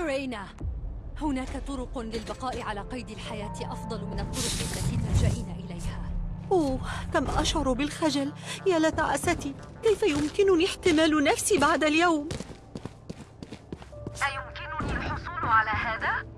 رينا هناك طرق للبقاء على قيد الحياة أفضل من الطرق التي تلجئين إليها. أوه كم أشعر بالخجل. يا لتعاستي كيف يمكنني احتمال نفسي بعد اليوم؟ أيمكنني الحصول على هذا؟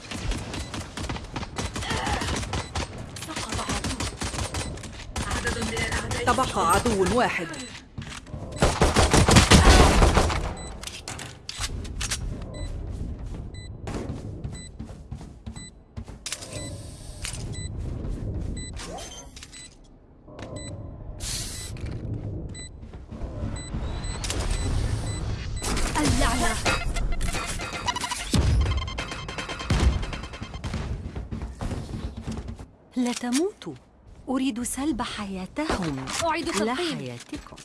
تبقى عدو واحد. لا تموتوا. أريد سلب حياتهم أعيد لا تلقيم حياتكم.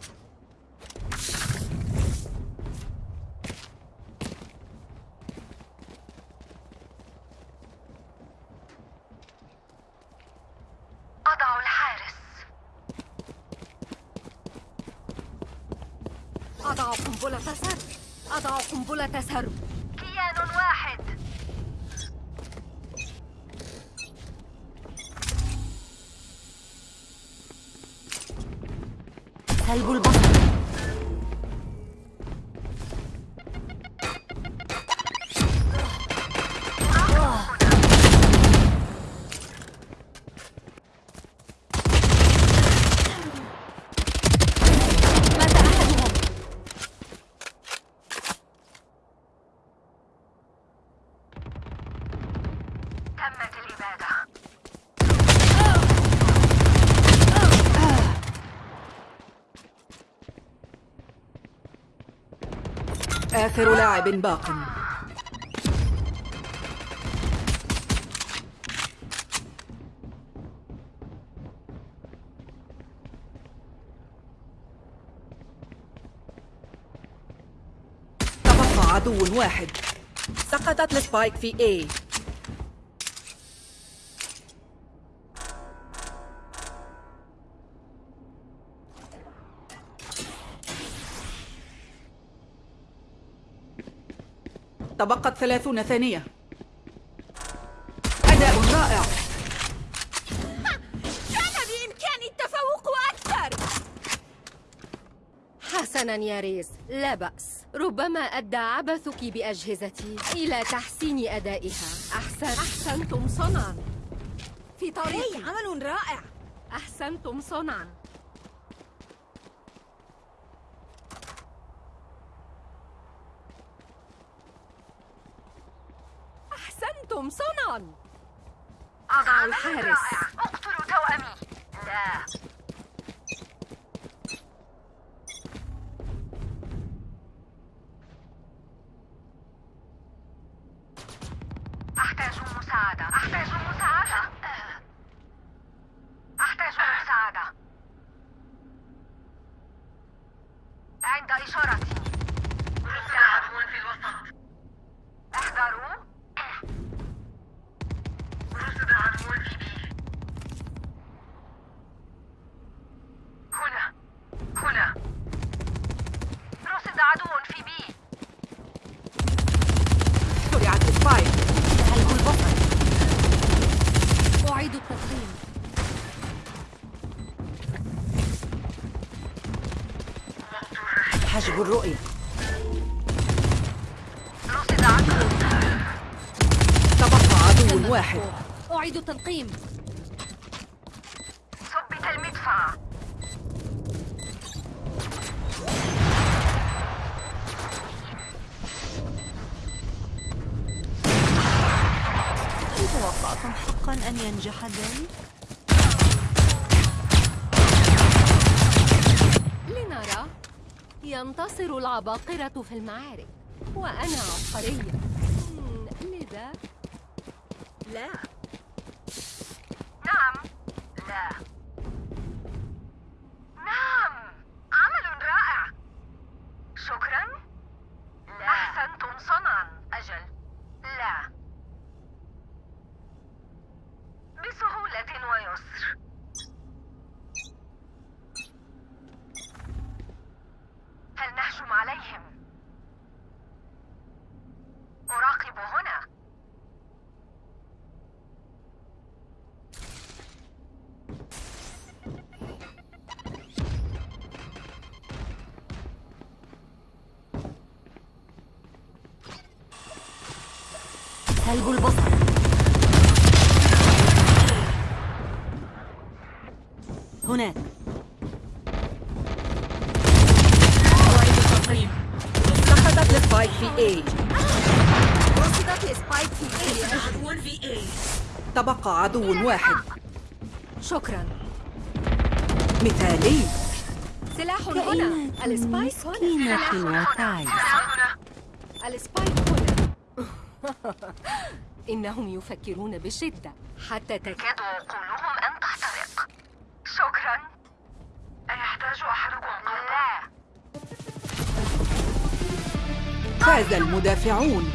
أضع الحارس. أضع قنبلة سرب أضع قنبلة سرب سلب البصر تمت الإبادة آخر لاعب باق. تبقى عدو واحد. سقطت السبايك في A. تبقت ثلاثون ثانية. أداء رائع. كان بإمكاني التفوق أكثر. حسنا يا ريز لا بأس. ربما أدى عبثك بأجهزتي إلى تحسين أدائها. أحسن. أحسنتم صنعا. في طريق. عمل رائع. أحسنتم صنعا. أحسنتم صنعا أضع الحارس رائع اقتلوا توأمي لا أحتاج مساعدة أحتاج مساعدة أحتاج مساعدة عند إشارتي لاعب في الوسط احذروا رصد عدو في B هنا هنا رصد عدو في B زرعت ال spike سلب البصر أعيد التقديم حجب الرؤية. رصد عدو تبقى عدو واحد. أعيد التلقيم ثبت المدفع. هل توقعتم حقا أن ينجح ذلك؟ ينتصر العباقرة في المعارك وأنا عبقرية. لذا؟ لا. نعم. لا. سلب البصر. هناك. أعيد التقييم سقطت السبايك في A رصدت سبايك في A عدو في A تبقى عدو واحد. شكرا. مثالي. سلاح هنا. السبايك هنا. مسكينة وتعيس السبايك هنا. إنهم يفكرون بشدة. حتى تكاد عقولهم أن تحترق شكرا. أيحتاج أحدكم قرضا؟ فاز المدافعون.